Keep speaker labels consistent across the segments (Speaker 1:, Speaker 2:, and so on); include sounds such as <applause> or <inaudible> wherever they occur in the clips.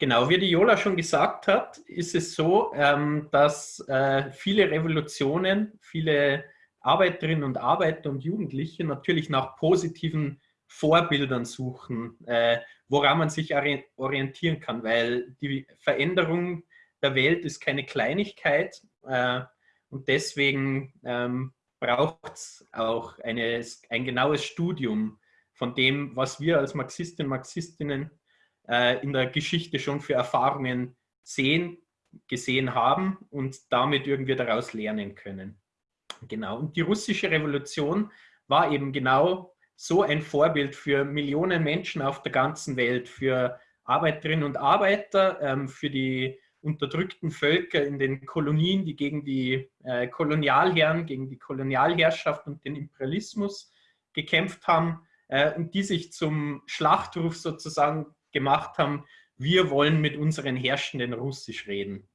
Speaker 1: Genau, wie die Jola schon gesagt hat, ist es so, ähm, dass äh, viele Revolutionen, viele Arbeiterinnen und Arbeiter und Jugendliche natürlich nach positiven Vorbildern suchen, äh, woran man sich orientieren kann, weil die Veränderung der Welt ist keine Kleinigkeit äh, und deswegen ähm, braucht es auch eine, ein genaues Studium von dem, was wir als Marxistinnen und Marxistinnen äh, in der Geschichte schon für Erfahrungen sehen, gesehen haben und damit irgendwie daraus lernen können. Genau, und die russische Revolution war eben genau so ein Vorbild für Millionen Menschen auf der ganzen Welt, für Arbeiterinnen und Arbeiter, ähm, für die unterdrückten Völker in den Kolonien, die gegen die äh, Kolonialherren, gegen die Kolonialherrschaft und den Imperialismus gekämpft haben äh, und die sich zum Schlachtruf sozusagen gemacht haben, wir wollen mit unseren Herrschenden Russisch reden.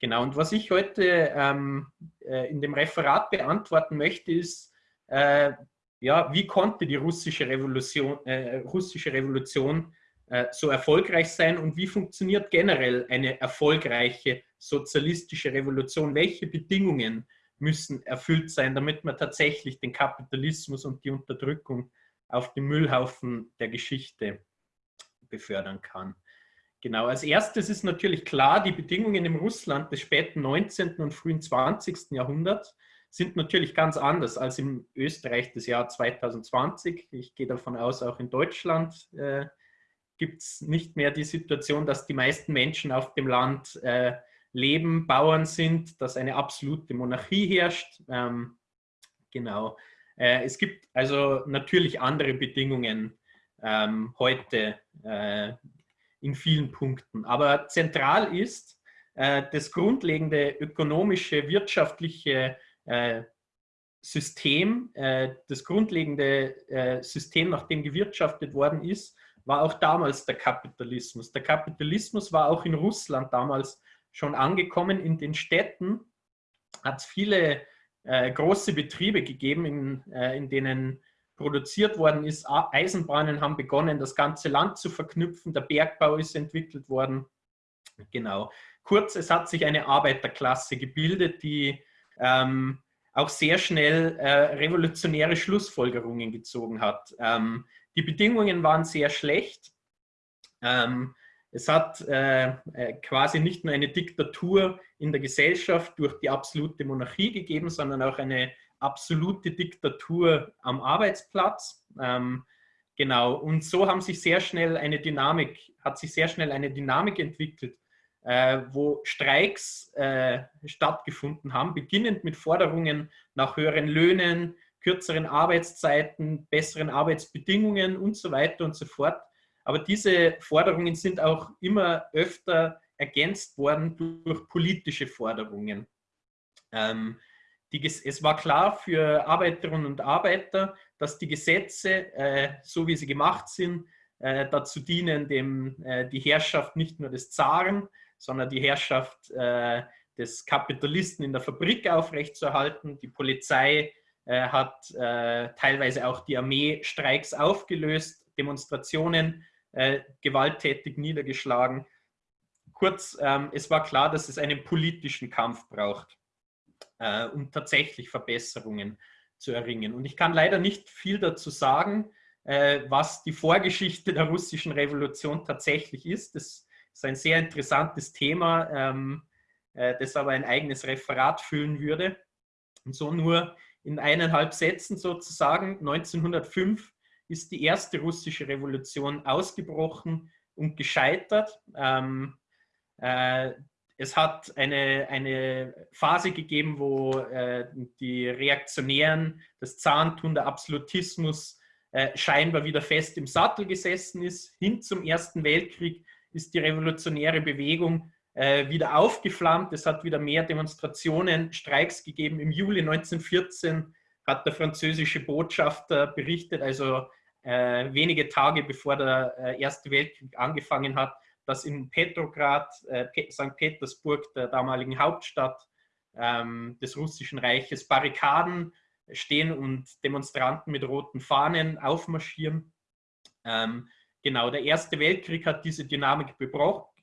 Speaker 1: Genau, und was ich heute ähm, äh, in dem Referat beantworten möchte, ist, äh, ja, wie konnte die russische Revolution, äh, russische Revolution äh, so erfolgreich sein und wie funktioniert generell eine erfolgreiche sozialistische Revolution? Welche Bedingungen müssen erfüllt sein, damit man tatsächlich den Kapitalismus und die Unterdrückung auf dem Müllhaufen der Geschichte befördern kann? Genau, als erstes ist natürlich klar, die Bedingungen im Russland des späten 19. und frühen 20. Jahrhunderts sind natürlich ganz anders als im Österreich des Jahr 2020. Ich gehe davon aus, auch in Deutschland äh, gibt es nicht mehr die Situation, dass die meisten Menschen auf dem Land äh, leben, Bauern sind, dass eine absolute Monarchie herrscht. Ähm, genau. Äh, es gibt also natürlich andere Bedingungen ähm, heute äh, in vielen Punkten. Aber zentral ist äh, das grundlegende ökonomische, wirtschaftliche äh, System, äh, das grundlegende äh, System, nach dem gewirtschaftet worden ist, war auch damals der Kapitalismus. Der Kapitalismus war auch in Russland damals schon angekommen. In den Städten hat es viele äh, große Betriebe gegeben, in, in denen produziert worden ist. Eisenbahnen haben begonnen, das ganze Land zu verknüpfen. Der Bergbau ist entwickelt worden. Genau. Kurz, es hat sich eine Arbeiterklasse gebildet, die ähm, auch sehr schnell äh, revolutionäre Schlussfolgerungen gezogen hat. Ähm, die Bedingungen waren sehr schlecht. Ähm, es hat äh, äh quasi nicht nur eine Diktatur in der Gesellschaft durch die absolute Monarchie gegeben, sondern auch eine absolute Diktatur am Arbeitsplatz. Ähm, genau, und so haben sich sehr schnell eine Dynamik, hat sich sehr schnell eine Dynamik entwickelt, äh, wo Streiks äh, stattgefunden haben, beginnend mit Forderungen nach höheren Löhnen, kürzeren Arbeitszeiten, besseren Arbeitsbedingungen und so weiter und so fort. Aber diese Forderungen sind auch immer öfter ergänzt worden durch politische Forderungen. Ähm, die, es war klar für Arbeiterinnen und Arbeiter, dass die Gesetze, äh, so wie sie gemacht sind, äh, dazu dienen, dem, äh, die Herrschaft nicht nur des Zaren, sondern die Herrschaft äh, des Kapitalisten in der Fabrik aufrechtzuerhalten. Die Polizei äh, hat äh, teilweise auch die Armeestreiks aufgelöst, Demonstrationen gewalttätig niedergeschlagen. Kurz, ähm, es war klar, dass es einen politischen Kampf braucht äh, um tatsächlich Verbesserungen zu erringen. Und ich kann leider nicht viel dazu sagen, äh, was die Vorgeschichte der russischen Revolution tatsächlich ist. Das ist ein sehr interessantes Thema, ähm, äh, das aber ein eigenes Referat füllen würde. Und so nur in eineinhalb Sätzen sozusagen, 1905 ist die erste russische Revolution ausgebrochen und gescheitert. Ähm, äh, es hat eine, eine Phase gegeben, wo äh, die Reaktionären, das Zahntun, der Absolutismus äh, scheinbar wieder fest im Sattel gesessen ist. Hin zum Ersten Weltkrieg ist die revolutionäre Bewegung äh, wieder aufgeflammt. Es hat wieder mehr Demonstrationen, Streiks gegeben. Im Juli 1914 hat der französische Botschafter berichtet, also äh, wenige Tage bevor der äh, Erste Weltkrieg angefangen hat, dass in Petrograd, äh, St. Petersburg, der damaligen Hauptstadt ähm, des Russischen Reiches, Barrikaden stehen und Demonstranten mit roten Fahnen aufmarschieren. Ähm, genau, der Erste Weltkrieg hat diese Dynamik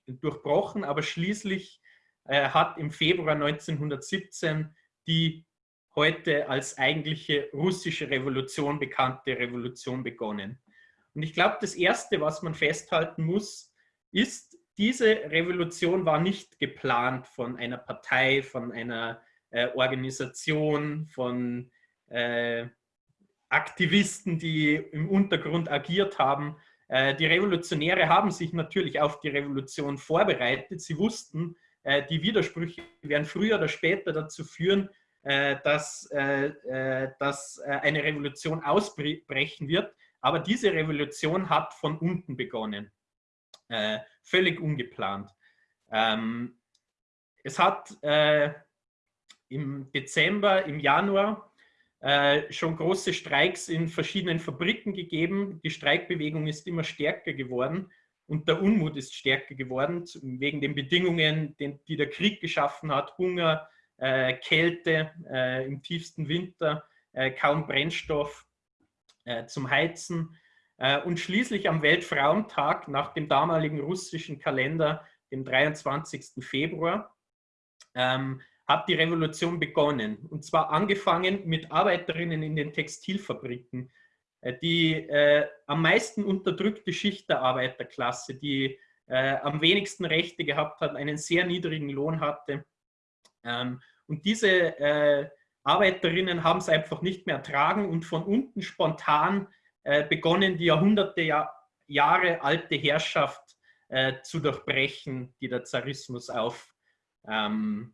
Speaker 1: durchbrochen, aber schließlich äh, hat im Februar 1917 die heute als eigentliche russische Revolution bekannte Revolution begonnen. Und ich glaube, das Erste, was man festhalten muss, ist, diese Revolution war nicht geplant von einer Partei, von einer äh, Organisation, von äh, Aktivisten, die im Untergrund agiert haben. Äh, die Revolutionäre haben sich natürlich auf die Revolution vorbereitet. Sie wussten, äh, die Widersprüche werden früher oder später dazu führen, äh, dass, dass eine Revolution ausbrechen wird. Aber diese Revolution hat von unten begonnen, völlig ungeplant. Ähm, es hat im Dezember, im Januar schon große Streiks in verschiedenen Fabriken gegeben. Die Streikbewegung ist immer stärker geworden und der Unmut ist stärker geworden, wegen den Bedingungen, die der Krieg geschaffen hat, Hunger, äh, Kälte äh, im tiefsten Winter, äh, kaum Brennstoff äh, zum Heizen. Äh, und schließlich am Weltfrauentag nach dem damaligen russischen Kalender, dem 23. Februar, ähm, hat die Revolution begonnen. Und zwar angefangen mit Arbeiterinnen in den Textilfabriken, äh, die äh, am meisten unterdrückte Schicht der Arbeiterklasse, die äh, am wenigsten Rechte gehabt hat, einen sehr niedrigen Lohn hatte. Ähm, und diese äh, Arbeiterinnen haben es einfach nicht mehr ertragen und von unten spontan begonnen, die Jahrhunderte ja, Jahre alte Herrschaft äh, zu durchbrechen, die der Zarismus auf, ähm,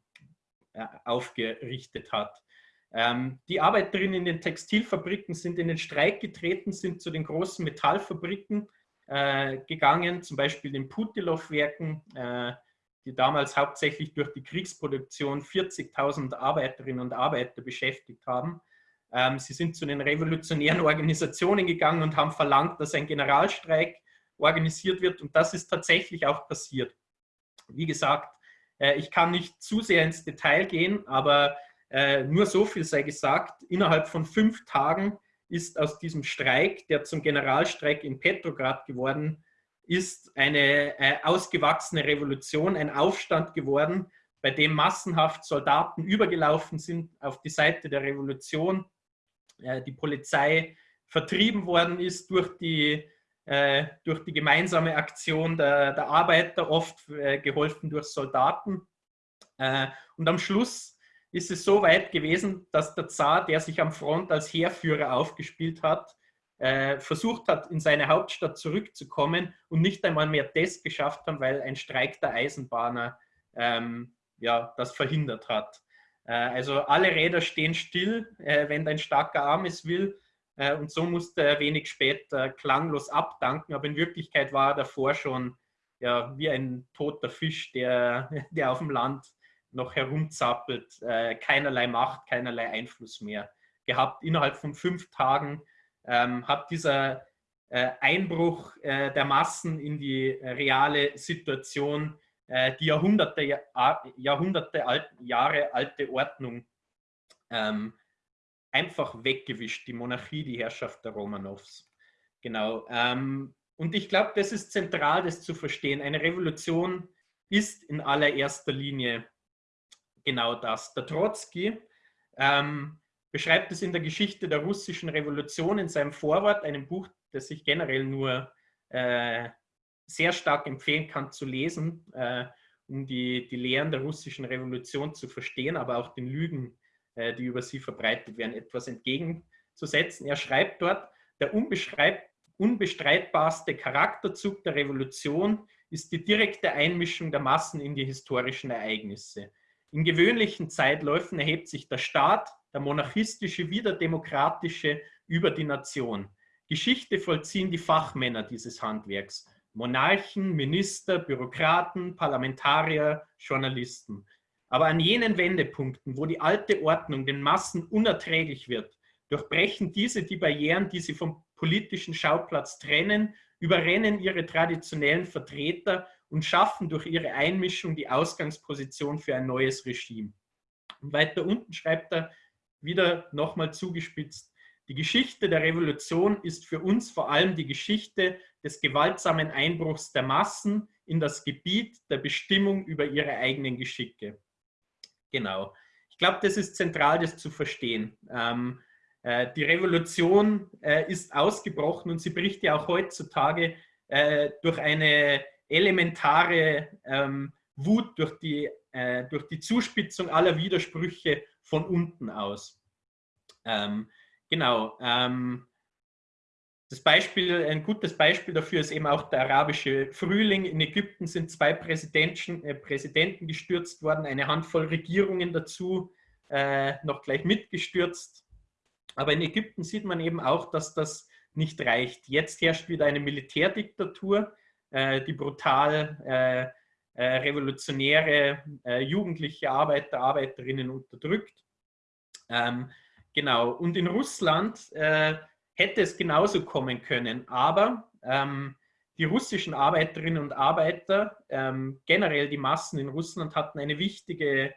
Speaker 1: aufgerichtet hat. Ähm, die Arbeiterinnen in den Textilfabriken sind in den Streik getreten, sind zu den großen Metallfabriken äh, gegangen, zum Beispiel den Putilov-Werken, äh, die damals hauptsächlich durch die Kriegsproduktion 40.000 Arbeiterinnen und Arbeiter beschäftigt haben. Ähm, sie sind zu den revolutionären <laughs> Organisationen gegangen und haben verlangt, dass ein Generalstreik organisiert wird und das ist tatsächlich auch passiert. Wie gesagt, äh, ich kann nicht zu sehr ins Detail gehen, aber äh, nur so viel sei gesagt, innerhalb von fünf Tagen ist aus diesem Streik, der zum Generalstreik in Petrograd geworden ist, eine äh, ausgewachsene Revolution, ein Aufstand geworden, bei dem massenhaft Soldaten übergelaufen sind auf die Seite der Revolution, die Polizei vertrieben worden ist durch die, äh, durch die gemeinsame Aktion der, der Arbeiter, oft äh, geholfen durch Soldaten. Äh, und am Schluss ist es so weit gewesen, dass der Zar, der sich am Front als Heerführer aufgespielt hat, äh, versucht hat, in seine Hauptstadt zurückzukommen und nicht einmal mehr das geschafft haben, weil ein Streik der Eisenbahner ähm, ja, das verhindert hat. Äh, also alle Räder stehen still, äh, wenn dein starker Arm es will. Äh, und so musste er wenig später klanglos abdanken, aber in Wirklichkeit war er davor schon ja, wie ein toter Fisch, der, <laughs> der auf dem Land noch herumzappelt, keinerlei Macht, keinerlei Einfluss mehr gehabt. Innerhalb von fünf Tagen ähm, hat dieser Einbruch der Massen in die reale Situation die Jahrhunderte, Jahrhunderte alt, Jahre alte Ordnung ähm, einfach weggewischt, die Monarchie, die Herrschaft der Romanows. Genau. Ähm, und ich glaube, das ist zentral, das zu verstehen. Eine Revolution ist in allererster Linie genau das. Der Trotzki ähm, beschreibt es in der Geschichte der russischen Revolution in seinem Vorwort, einem Buch, das ich generell nur äh, sehr stark empfehlen kann zu lesen, äh, um die, die Lehren der russischen Revolution zu verstehen, aber auch den Lügen, äh, die über sie verbreitet werden, etwas entgegenzusetzen. Er schreibt dort, der unbestreitbarste Charakterzug der Revolution ist die direkte Einmischung der Massen in die historischen Ereignisse. In gewöhnlichen Zeitläufen erhebt sich der Staat, der monarchistische wie der demokratische, über die Nation. Geschichte vollziehen die Fachmänner dieses Handwerks. Monarchen, Minister, Bürokraten, Parlamentarier, Journalisten. Aber an jenen Wendepunkten, wo die alte Ordnung den Massen unerträglich wird, durchbrechen diese die Barrieren, die sie vom politischen Schauplatz trennen, überrennen ihre traditionellen Vertreter und schaffen durch ihre Einmischung die Ausgangsposition für ein neues Regime. Und weiter unten schreibt er wieder nochmal zugespitzt, die Geschichte der Revolution ist für uns vor allem die Geschichte des gewaltsamen Einbruchs der Massen in das Gebiet der Bestimmung über ihre eigenen Geschicke. Genau. Ich glaube, das ist zentral, das zu verstehen. Ähm, äh, die Revolution äh, ist ausgebrochen und sie bricht ja auch heutzutage äh, durch eine elementare ähm, Wut, durch die, äh, durch die Zuspitzung aller Widersprüche von unten aus. Ähm, genau. Ähm, das Beispiel, ein gutes Beispiel dafür ist eben auch der arabische Frühling. In Ägypten sind zwei Präsidenten, äh, Präsidenten gestürzt worden, eine Handvoll Regierungen dazu äh, noch gleich mitgestürzt. Aber in Ägypten sieht man eben auch, dass das nicht reicht. Jetzt herrscht wieder eine Militärdiktatur, äh, die brutal äh, äh, revolutionäre äh, jugendliche Arbeiter, Arbeiterinnen unterdrückt. Ähm, genau. Und in Russland hätte es genauso kommen können. Aber ähm, die russischen Arbeiterinnen und Arbeiter, ähm, generell die Massen in Russland, hatten eine wichtige,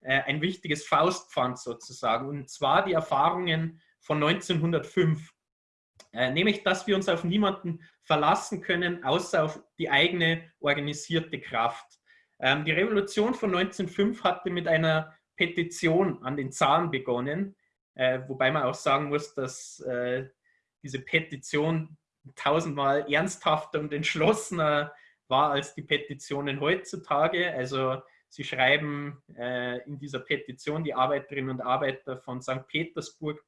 Speaker 1: äh, ein wichtiges Faustpfand sozusagen. Und zwar die Erfahrungen von 1905. Äh, nämlich, dass wir uns auf niemanden verlassen können, außer auf die eigene organisierte Kraft. Ähm, die Revolution von 1905 hatte mit einer Petition an den Zahn begonnen, äh, wobei man auch sagen muss, dass äh, diese Petition tausendmal ernsthafter und entschlossener war als die Petitionen heutzutage. Also sie schreiben äh, in dieser Petition die Arbeiterinnen und Arbeiter von St. Petersburg,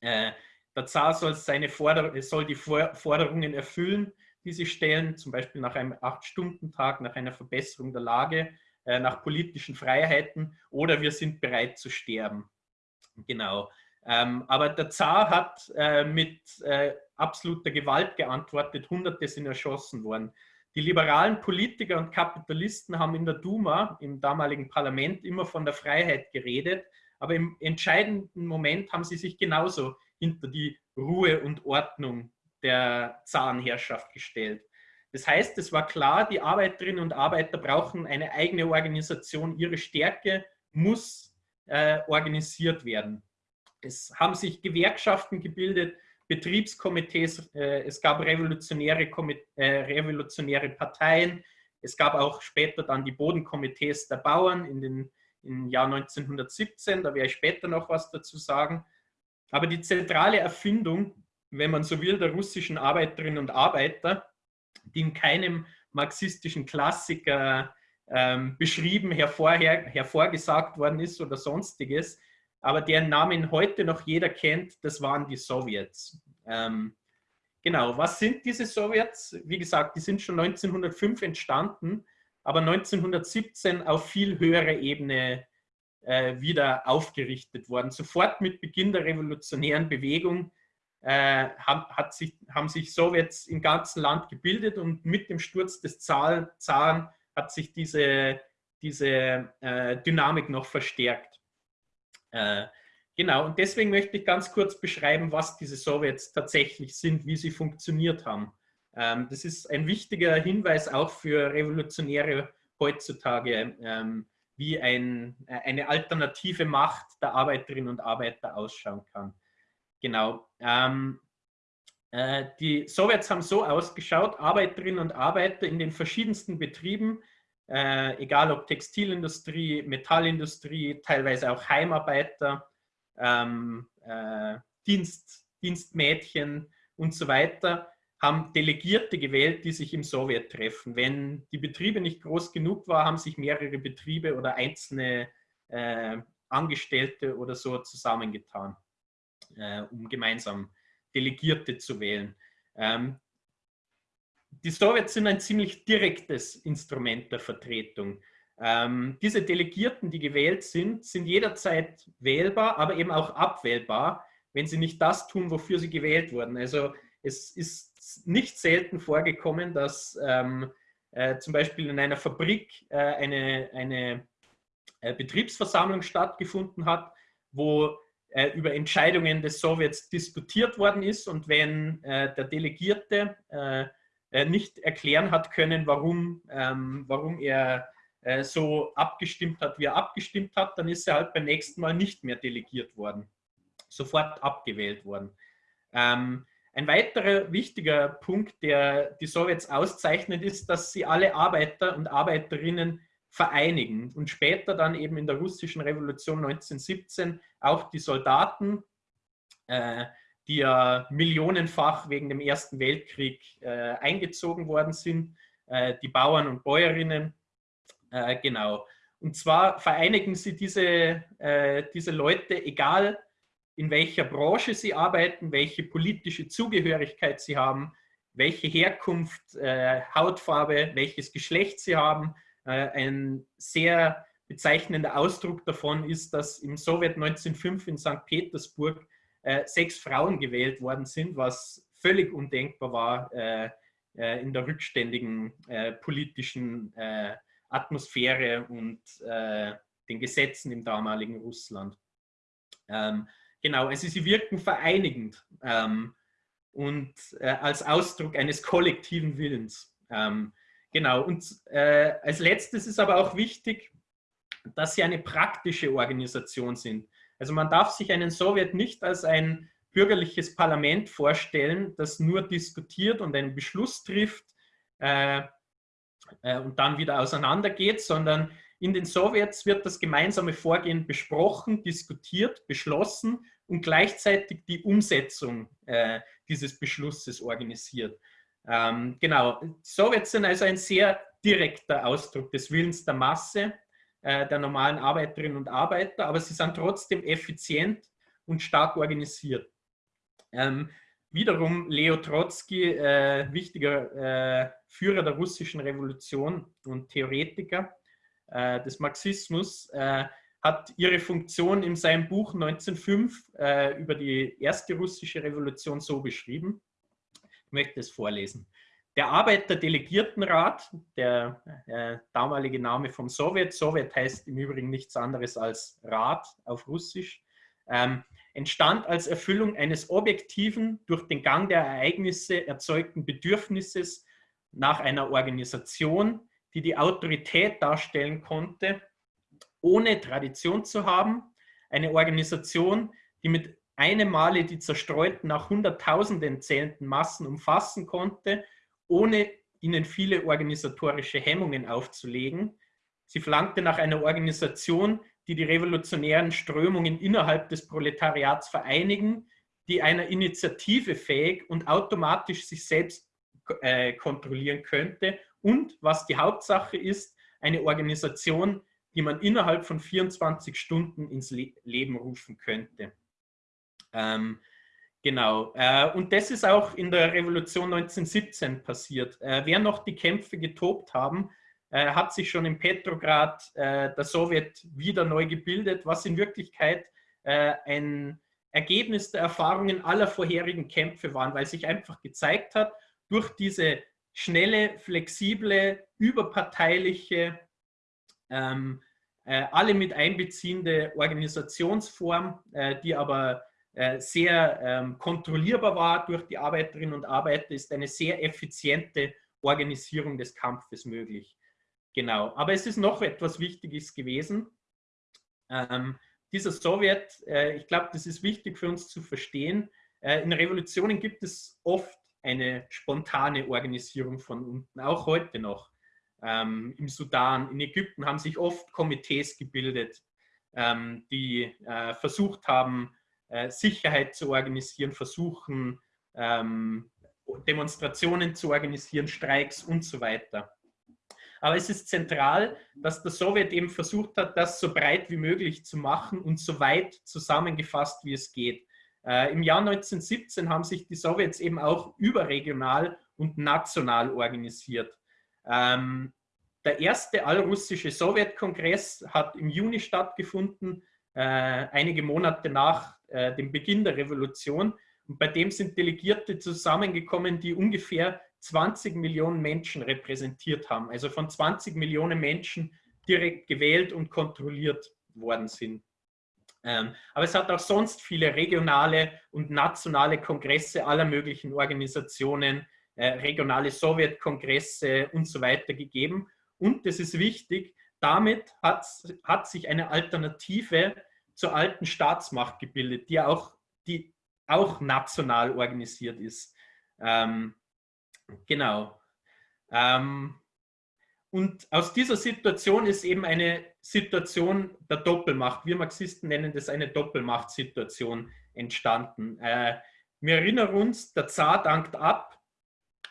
Speaker 1: äh, der Zar soll, seine Forder soll die Forderungen erfüllen, die sie stellen, zum Beispiel nach einem Acht-Stunden-Tag, nach einer Verbesserung der Lage, äh, nach politischen Freiheiten oder wir sind bereit zu sterben. Genau. Ähm, aber der Zar hat äh, mit äh, absoluter Gewalt geantwortet, Hunderte sind erschossen worden. Die liberalen Politiker und Kapitalisten haben in der Duma, im damaligen Parlament, immer von der Freiheit geredet, aber im entscheidenden Moment haben sie sich genauso hinter die Ruhe und Ordnung der Zarenherrschaft gestellt. Das heißt, es war klar, die Arbeiterinnen und Arbeiter brauchen eine eigene Organisation, ihre Stärke muss äh, organisiert werden. Es haben sich Gewerkschaften gebildet, Betriebskomitees, äh, es gab revolutionäre, äh, revolutionäre Parteien, es gab auch später dann die Bodenkomitees der Bauern in den, im Jahr 1917, da werde ich später noch was dazu sagen. Aber die zentrale Erfindung, wenn man so will, der russischen Arbeiterinnen und Arbeiter, die in keinem marxistischen Klassiker ähm, beschrieben, hervorher, hervorgesagt worden ist oder sonstiges, aber deren Namen heute noch jeder kennt, das waren die Sowjets. Ähm, genau, was sind diese Sowjets? Wie gesagt, die sind schon 1905 entstanden, aber 1917 auf viel höherer Ebene äh, wieder aufgerichtet worden. Sofort mit Beginn der revolutionären Bewegung äh, haben, sich, haben sich Sowjets im ganzen Land gebildet und mit dem Sturz des Zaren hat sich diese, diese äh, Dynamik noch verstärkt. Äh, genau, und deswegen möchte ich ganz kurz beschreiben, was diese Sowjets tatsächlich sind, wie sie funktioniert haben. Ähm, das ist ein wichtiger Hinweis auch für Revolutionäre heutzutage, ähm, wie ein, äh, eine alternative Macht der Arbeiterinnen und Arbeiter ausschauen kann. Genau. Ähm, äh, die Sowjets haben so ausgeschaut, Arbeiterinnen und Arbeiter in den verschiedensten Betrieben äh, egal ob Textilindustrie, Metallindustrie, teilweise auch Heimarbeiter, ähm, äh, Dienst, Dienstmädchen und so weiter, haben Delegierte gewählt, die sich im Sowjet treffen. Wenn die Betriebe nicht groß genug waren, haben sich mehrere Betriebe oder einzelne äh, Angestellte oder so zusammengetan, äh, um gemeinsam Delegierte zu wählen. Ähm, die Sowjets sind ein ziemlich direktes Instrument der Vertretung. Ähm, diese Delegierten, die gewählt sind, sind jederzeit wählbar, aber eben auch abwählbar, wenn sie nicht das tun, wofür sie gewählt wurden. Also es ist nicht selten vorgekommen, dass ähm, äh, zum Beispiel in einer Fabrik äh, eine, eine äh, Betriebsversammlung stattgefunden hat, wo äh, über Entscheidungen des Sowjets diskutiert worden ist und wenn äh, der Delegierte äh, äh, nicht erklären hat können, warum, ähm, warum er äh, so abgestimmt hat, wie er abgestimmt hat, dann ist er halt beim nächsten Mal nicht mehr delegiert worden, sofort abgewählt worden. Ähm, ein weiterer wichtiger Punkt, der die Sowjets auszeichnet, ist, dass sie alle Arbeiter und Arbeiterinnen vereinigen und später dann eben in der russischen Revolution 1917 auch die Soldaten, äh, die ja millionenfach wegen dem Ersten Weltkrieg äh, eingezogen worden sind, äh, die Bauern und Bäuerinnen, äh, genau. Und zwar vereinigen sie diese, äh, diese Leute, egal in welcher Branche sie arbeiten, welche politische Zugehörigkeit sie haben, welche Herkunft, äh, Hautfarbe, welches Geschlecht sie haben. Äh, ein sehr bezeichnender Ausdruck davon ist, dass im Sowjet 1905 in St. Petersburg äh, sechs Frauen gewählt worden sind, was völlig undenkbar war äh, in der rückständigen politischen Atmosphäre und den Gesetzen im damaligen Russland. Ähm, Genau, also sie wirken vereinigend ähm, und als Ausdruck eines kollektiven Willens. Genau, und äh, als letztes ist aber auch wichtig, dass sie eine praktische Organisation sind. Also man darf sich einen Sowjet nicht als ein bürgerliches Parlament vorstellen, das nur diskutiert und einen Beschluss trifft äh, äh und dann wieder auseinandergeht, sondern in den Sowjets wird das gemeinsame Vorgehen besprochen, diskutiert, beschlossen und gleichzeitig die Umsetzung äh, dieses Beschlusses organisiert. Ähm, genau, Sowjets sind also ein sehr direkter Ausdruck des Willens der Masse, äh, der normalen Arbeiterinnen und Arbeiter, aber sie sind trotzdem effizient und stark organisiert. Ähm, wiederum Leo Trotzki, äh, wichtiger äh, Führer der russischen Revolution und Theoretiker äh, des Marxismus, äh, hat ihre Funktion in seinem Buch 1905 äh, über die erste russische Revolution so beschrieben. Möchte es vorlesen. Der Arbeiterdelegiertenrat, der äh, damalige Name vom Sowjet, Sowjet heißt im Übrigen nichts anderes als Rat auf Russisch, ähm, entstand als Erfüllung eines objektiven, durch den Gang der Ereignisse erzeugten Bedürfnisses nach einer Organisation, die die Autorität darstellen konnte ohne Tradition zu haben, eine Organisation, die mit einem Male die zerstreuten, nach Hunderttausenden zählenden Massen umfassen konnte, ohne ihnen viele organisatorische Hemmungen aufzulegen. Sie verlangte nach einer Organisation, die die revolutionären Strömungen innerhalb des Proletariats vereinigen, die einer Initiative fähig und automatisch sich selbst äh, kontrollieren könnte und, was die Hauptsache ist, eine Organisation, die man innerhalb von 24 Stunden ins Le Leben rufen könnte. Ähm, genau. Äh, und das ist auch in der Revolution 1917 passiert. Äh, wer noch die Kämpfe getobt haben, äh, hat sich schon in Petrograd äh, der Sowjet wieder neu gebildet, was in Wirklichkeit äh, ein Ergebnis der Erfahrungen aller vorherigen Kämpfe waren, weil sich einfach gezeigt hat, durch diese schnelle, flexible, überparteiliche ähm, äh, alle mit einbeziehende Organisationsform, äh, die aber sehr ähm, kontrollierbar war durch die Arbeiterinnen und Arbeiter, ist eine sehr effiziente Organisierung des Kampfes möglich. Genau, aber es ist noch etwas Wichtiges gewesen. Ähm, dieser Sowjet, äh, ich glaube, das ist wichtig für uns zu verstehen, äh, in Revolutionen gibt es oft eine spontane Organisierung von unten, auch heute noch ähm, im Sudan, in Ägypten haben sich oft Komitees gebildet, ähm, die äh, versucht haben, äh, Sicherheit zu organisieren, versuchen, ähm, Demonstrationen zu organisieren, Streiks und so weiter. Aber es ist zentral, dass der Sowjet eben versucht hat, das so breit wie möglich zu machen und so weit zusammengefasst, wie es geht. Äh, Im Jahr 1917 haben sich die Sowjets eben auch überregional und national organisiert. Ähm, der erste allrussische Sowjetkongress hat im Juni stattgefunden, äh, einige Monate nach äh, dem Beginn der Revolution. Und bei dem sind Delegierte zusammengekommen, die ungefähr 20 Millionen Menschen repräsentiert haben. Also von 20 Millionen Menschen direkt gewählt und kontrolliert worden sind. Ähm, aber es hat auch sonst viele regionale und nationale Kongresse aller möglichen Organisationen, äh, regionale Sowjetkongresse und so weiter gegeben. Und, das ist wichtig, damit hat, hat sich eine Alternative zur alten Staatsmacht gebildet, die auch die auch national organisiert ist. Ähm, genau. Ähm, und aus dieser Situation ist eben eine Situation der Doppelmacht. Wir Marxisten nennen das eine Doppelmachtsituation entstanden. Äh, wir erinnern uns, der Zar dankt ab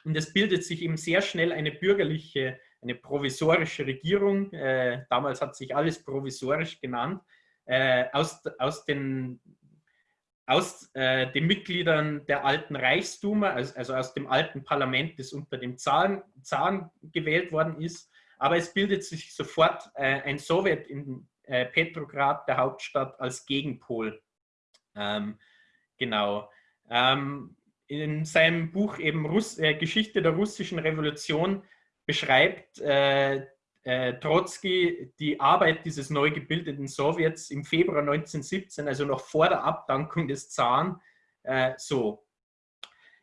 Speaker 1: und es bildet sich eben sehr schnell eine bürgerliche, eine provisorische Regierung. Äh, damals hat sich alles provisorisch genannt. Äh, aus, aus den aus äh, den Mitgliedern der alten Reichsduma, also, also, aus dem alten Parlament, das unter dem Zaren, Zaren gewählt worden ist. Aber es bildet sich sofort äh, ein Sowjet in äh, Petrograd, der Hauptstadt, als Gegenpol. Ähm, genau. Ähm, in seinem Buch eben Russ äh, Geschichte der russischen Revolution beschreibt äh, äh, Trotzki die Arbeit dieses neu gebildeten Sowjets im Februar 1917, also noch vor der Abdankung des Zaren, äh, so.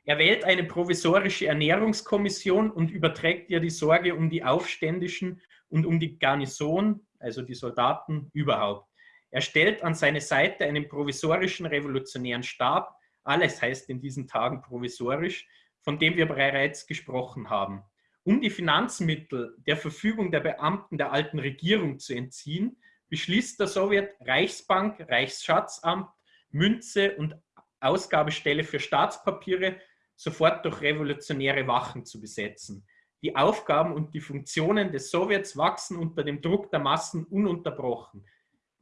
Speaker 1: Er wählt eine provisorische Ernährungskommission und überträgt ihr die Sorge um die Aufständischen und um die Garnison, also die Soldaten überhaupt. Er stellt an seine Seite einen provisorischen revolutionären Stab, alles heißt in diesen Tagen provisorisch, von dem wir bereits gesprochen haben. Um die Finanzmittel der Verfügung der Beamten der alten Regierung zu entziehen, beschließt der Sowjet Reichsbank, Reichsschatzamt, Münze und Ausgabestelle für Staatspapiere sofort durch revolutionäre Wachen zu besetzen. Die Aufgaben und die Funktionen des Sowjets wachsen unter dem Druck der Massen ununterbrochen.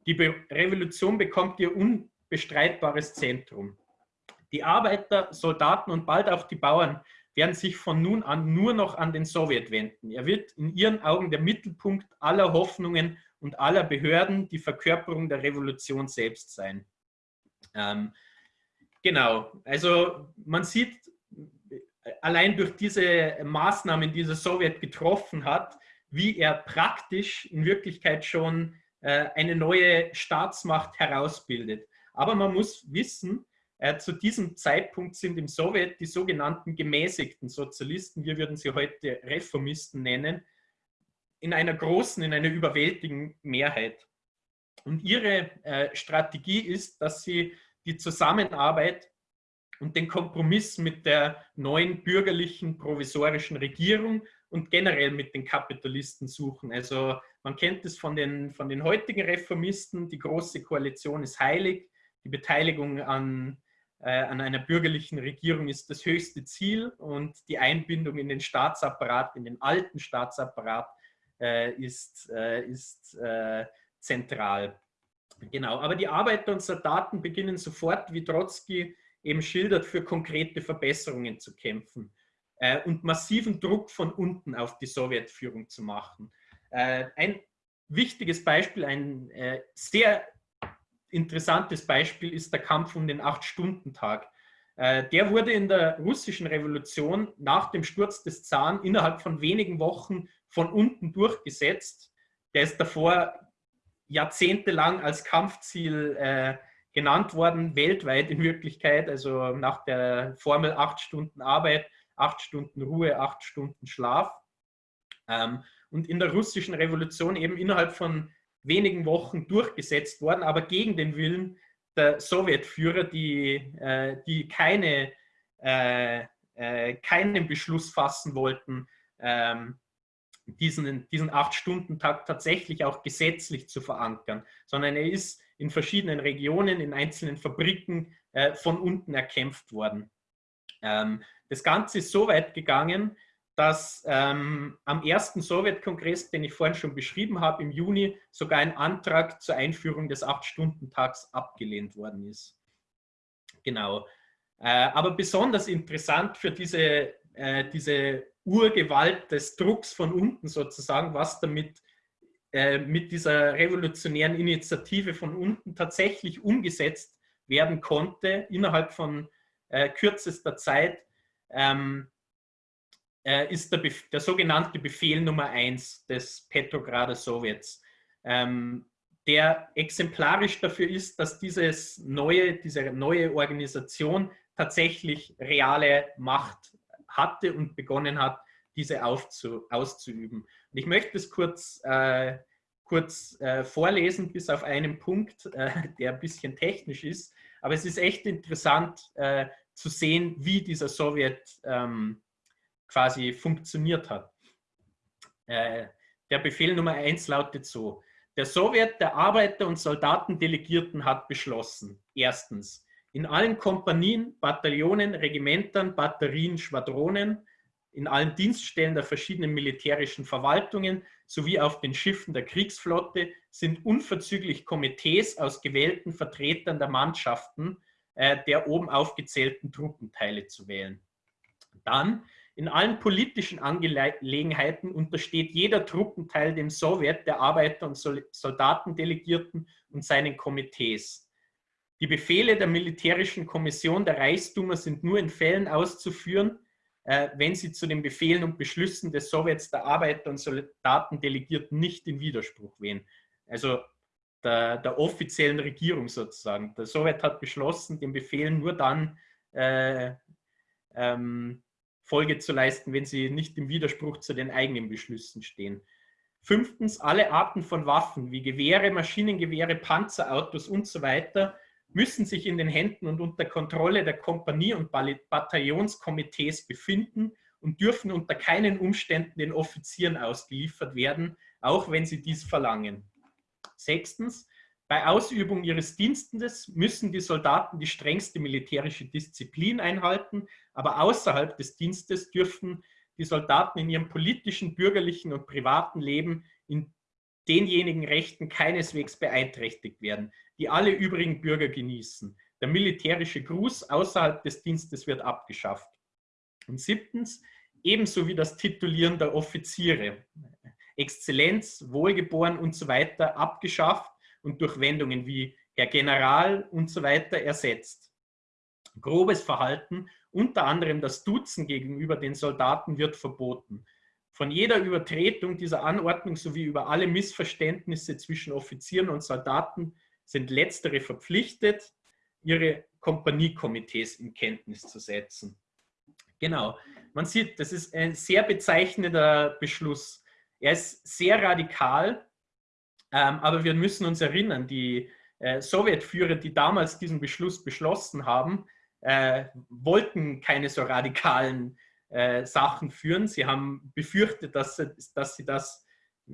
Speaker 1: Die Be Revolution bekommt ihr unbestreitbares Zentrum. Die Arbeiter, Soldaten und bald auch die Bauern werden sich von nun an nur noch an den Sowjet wenden. Er wird in ihren Augen der Mittelpunkt aller Hoffnungen und aller Behörden, die Verkörperung der Revolution selbst sein. Ähm, genau, also man sieht, allein durch diese Maßnahmen, die der Sowjet getroffen hat, wie er praktisch in Wirklichkeit schon äh, eine neue Staatsmacht herausbildet. Aber man muss wissen, äh, zu diesem Zeitpunkt sind im Sowjet die sogenannten gemäßigten Sozialisten, wir würden sie heute Reformisten nennen, in einer großen, in einer überwältigenden Mehrheit. Und ihre äh, Strategie ist, dass sie die Zusammenarbeit und den Kompromiss mit der neuen bürgerlichen provisorischen Regierung und generell mit den Kapitalisten suchen. Also man kennt es von den, von den heutigen Reformisten, die Große Koalition ist heilig, die Beteiligung an an einer bürgerlichen Regierung ist das höchste Ziel und die Einbindung in den Staatsapparat, in den alten Staatsapparat äh, ist, äh, ist zentral. Genau, aber die Arbeiter und Soldaten beginnen sofort, wie Trotzki eben schildert, für konkrete Verbesserungen zu kämpfen und massiven Druck von unten auf die Sowjetführung zu machen. ein wichtiges Beispiel, ein sehr interessantes Beispiel ist der Kampf um den Acht-Stunden-Tag. Äh, der wurde in der russischen Revolution nach dem Sturz des Zaren innerhalb von wenigen Wochen von unten durchgesetzt. Der ist davor jahrzehntelang als Kampfziel äh, genannt worden, weltweit in Wirklichkeit, also nach der Formel acht Stunden Arbeit, acht Stunden Ruhe, acht Stunden Schlaf. Ähm, und in der russischen Revolution eben innerhalb von wenigen Wochen durchgesetzt worden, aber gegen den Willen der Sowjetführer, die, äh, die keine, äh, äh, keinen Beschluss fassen wollten, ähm, diesen, diesen Acht-Stunden-Tag tatsächlich auch gesetzlich zu verankern, sondern er ist in verschiedenen Regionen, in einzelnen Fabriken äh, von unten erkämpft worden. Ähm, das Ganze ist so weit gegangen, dass ähm, am ersten Sowjetkongress, den ich vorhin schon beschrieben habe, im Juni sogar ein Antrag zur Einführung des Acht-Stunden-Tags abgelehnt worden ist. Genau. Äh, aber besonders interessant für diese, äh, diese Urgewalt des Drucks von unten sozusagen, was damit äh, mit dieser revolutionären Initiative von unten tatsächlich umgesetzt werden konnte innerhalb von äh, kürzester Zeit, ähm, äh, ist der, der, sogenannte Befehl Nummer 1 des Petrograder Sowjets, ähm, der exemplarisch dafür ist, dass dieses neue, diese neue Organisation tatsächlich reale Macht hatte und begonnen hat, diese auszuüben. Und ich möchte es kurz, äh, kurz äh, vorlesen, bis auf einen Punkt, äh, der ein bisschen technisch ist. Aber es ist echt interessant äh, zu sehen, wie dieser Sowjet ähm, quasi funktioniert hat. Äh, der Befehl Nummer eins lautet so. Der Sowjet der Arbeiter- und Soldatendelegierten hat beschlossen, erstens, in allen Kompanien, Bataillonen, Regimentern, Batterien, Schwadronen, in allen Dienststellen der verschiedenen militärischen Verwaltungen sowie auf den Schiffen der Kriegsflotte sind unverzüglich Komitees aus gewählten Vertretern der Mannschaften äh, der oben aufgezählten Truppenteile zu wählen. Dann in allen politischen Angelegenheiten untersteht jeder Truppenteil dem Sowjet der Arbeiter- und Soldatendelegierten und seinen Komitees. Die Befehle der militärischen Kommission der Reichsduma sind nur in Fällen auszuführen, äh, wenn sie zu den Befehlen und Beschlüssen des Sowjets der Arbeiter- und Soldatendelegierten nicht in Widerspruch wehen. Also der, der, offiziellen Regierung sozusagen. Der Sowjet hat beschlossen, den Befehlen nur dann äh, ähm, Folge zu leisten, wenn sie nicht im Widerspruch zu den eigenen Beschlüssen stehen. Fünftens, alle Arten von Waffen wie Gewehre, Maschinengewehre, Panzerautos und so weiter müssen sich in den Händen und unter Kontrolle der Kompanie- und Bataillonskomitees befinden und dürfen unter keinen Umständen den Offizieren ausgeliefert werden, auch wenn sie dies verlangen. Sechstens, bei Ausübung ihres Dienstes müssen die Soldaten die strengste militärische Disziplin einhalten, aber außerhalb des Dienstes dürfen die Soldaten in ihrem politischen, bürgerlichen und privaten Leben in denjenigen Rechten keineswegs beeinträchtigt werden, die alle übrigen Bürger genießen. Der militärische Gruß außerhalb des Dienstes wird abgeschafft. Und siebtens, ebenso wie das Titulieren der Offiziere, Exzellenz, Wohlgeboren und so weiter abgeschafft und durch Wendungen wie Herr General und so weiter ersetzt. Grobes Verhalten, unter anderem das Duzen gegenüber den Soldaten, wird verboten. Von jeder Übertretung dieser Anordnung sowie über alle Missverständnisse zwischen Offizieren und Soldaten sind letztere verpflichtet, ihre Kompaniekomitees in Kenntnis zu setzen. Genau, man sieht, das ist ein sehr bezeichnender Beschluss. Er ist sehr radikal, ähm, aber wir müssen uns erinnern, die äh, Sowjetführer, die damals diesen Beschluss beschlossen haben, äh, wollten keine so radikalen äh, Sachen führen. Sie haben befürchtet, dass, sie, dass sie das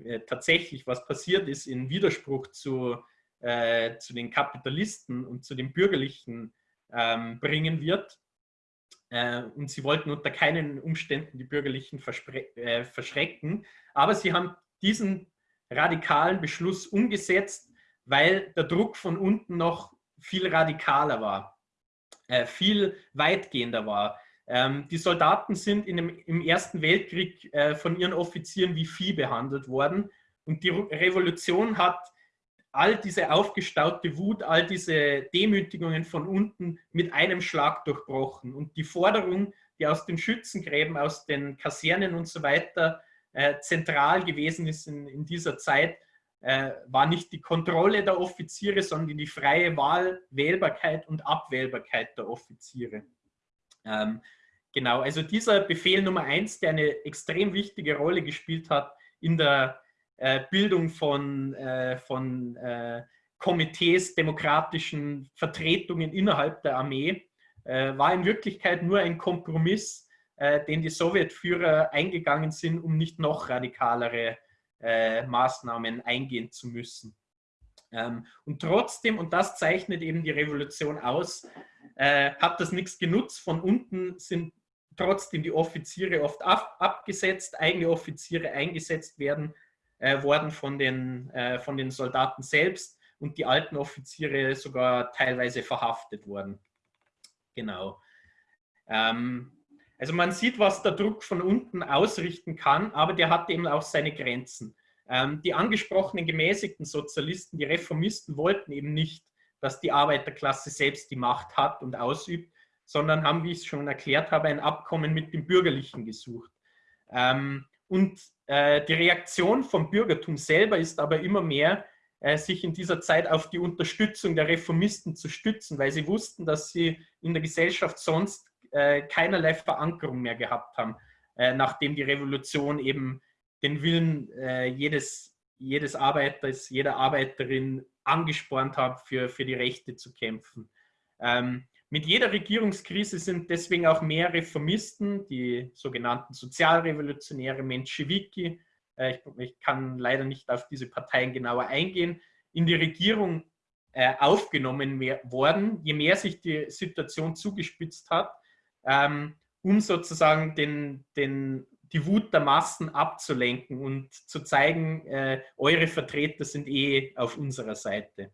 Speaker 1: äh, tatsächlich, was passiert ist, in Widerspruch zu, äh, zu den Kapitalisten und zu den Bürgerlichen ähm, bringen wird. Äh, und sie wollten unter keinen Umständen die Bürgerlichen verschrecken. Aber sie haben diesen radikalen Beschluss umgesetzt, weil der Druck von unten noch viel radikaler war, äh, viel weitgehender war. Ähm, die Soldaten sind in dem, im Ersten Weltkrieg äh, von ihren Offizieren wie Vieh behandelt worden und die Revolution hat all diese aufgestaute Wut, all diese Demütigungen von unten mit einem Schlag durchbrochen. Und die Forderung, die aus den Schützengräben, aus den Kasernen und so weiter äh, zentral gewesen ist in, in dieser Zeit, äh, war nicht die Kontrolle der Offiziere, sondern die freie Wahl, Wählbarkeit und Abwählbarkeit der Offiziere. Ähm, genau, also dieser Befehl Nummer eins, der eine extrem wichtige Rolle gespielt hat in der äh, Bildung von, äh, von äh, Komitees, demokratischen Vertretungen innerhalb der Armee, war in Wirklichkeit nur ein Kompromiss den die Sowjetführer eingegangen sind, um nicht noch radikalere äh, Maßnahmen eingehen zu müssen. Ähm, und trotzdem, und das zeichnet eben die Revolution aus, äh, hat das nichts genutzt. Von unten sind trotzdem die Offiziere oft ab, abgesetzt, eigene Offiziere eingesetzt werden äh, worden von den, äh, von den Soldaten selbst und die alten Offiziere sogar teilweise verhaftet worden. Genau. Ähm, also man sieht, was der Druck von unten ausrichten kann, aber der hat eben auch seine Grenzen. Ähm, die angesprochenen gemäßigten Sozialisten, die Reformisten wollten eben nicht, dass die Arbeiterklasse selbst die Macht hat und ausübt, sondern haben, wie ich es schon erklärt habe, ein Abkommen mit dem Bürgerlichen gesucht. Ähm, und äh, die Reaktion vom Bürgertum selber ist aber immer mehr, äh, sich in dieser Zeit auf die Unterstützung der Reformisten zu stützen, weil sie wussten, dass sie in der Gesellschaft sonst äh, keinerlei Verankerung mehr gehabt haben, äh, nachdem die Revolution eben den Willen äh, jedes, jedes Arbeiters, jeder Arbeiterin angespornt hat, für, für die Rechte zu kämpfen. Ähm, mit jeder Regierungskrise sind deswegen auch mehr Reformisten, die sogenannten Sozialrevolutionäre Menschewiki, äh, ich, ich, kann leider nicht auf diese Parteien genauer eingehen, in die Regierung äh, aufgenommen worden, je mehr sich die Situation zugespitzt hat, ähm, um sozusagen den, den, die Wut der Massen abzulenken und zu zeigen, äh, eure Vertreter sind eh auf unserer Seite.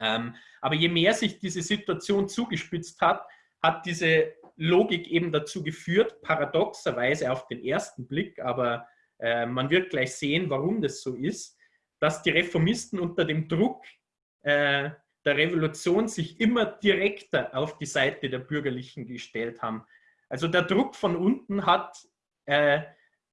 Speaker 1: Ähm, aber je mehr sich diese Situation zugespitzt hat, hat diese Logik eben dazu geführt, paradoxerweise auf den ersten Blick, aber äh, man wird gleich sehen, warum das so ist, dass die Reformisten unter dem Druck äh, der Revolution sich immer direkter auf die Seite der Bürgerlichen gestellt haben. Also der Druck von unten hat äh,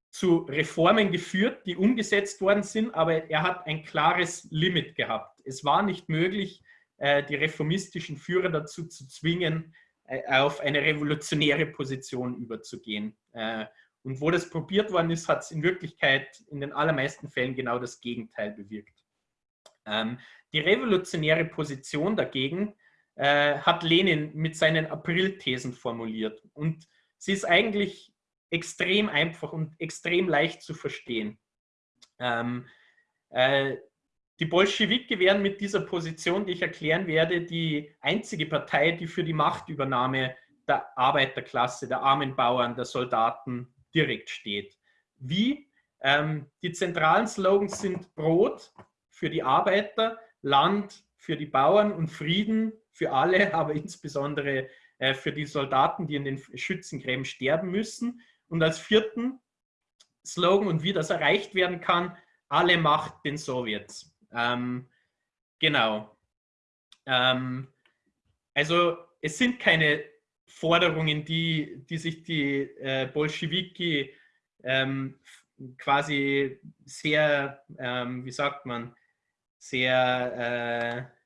Speaker 1: zu Reformen geführt, die umgesetzt worden sind, aber er hat ein klares Limit gehabt. Es war nicht möglich, äh, die reformistischen Führer dazu zu zwingen, äh, auf eine revolutionäre Position überzugehen. Äh, und wo das probiert worden ist, hat es in Wirklichkeit in den allermeisten Fällen genau das Gegenteil bewirkt. Ähm, die revolutionäre Position dagegen äh, hat Lenin mit seinen April-Thesen formuliert. Und sie ist eigentlich extrem einfach und extrem leicht zu verstehen. Ähm, äh, die Bolschewiki wären mit dieser Position, die ich erklären werde, die einzige Partei, die für die Machtübernahme der Arbeiterklasse, der armen Bauern, der Soldaten direkt steht. Wie? Ähm, die zentralen Slogans sind Brot für die Arbeiter, Land für die Bauern und Frieden für alle, <laughs> aber insbesondere äh, für die Soldaten, die in den Schützengräben sterben müssen. Und als vierten Slogan und wie das erreicht werden kann, alle Macht den Sowjets. Ähm, genau. Ähm, also es sind keine Forderungen, die, die sich die äh, Bolschewiki ähm, quasi sehr, ähm, wie sagt man, sehr, äh,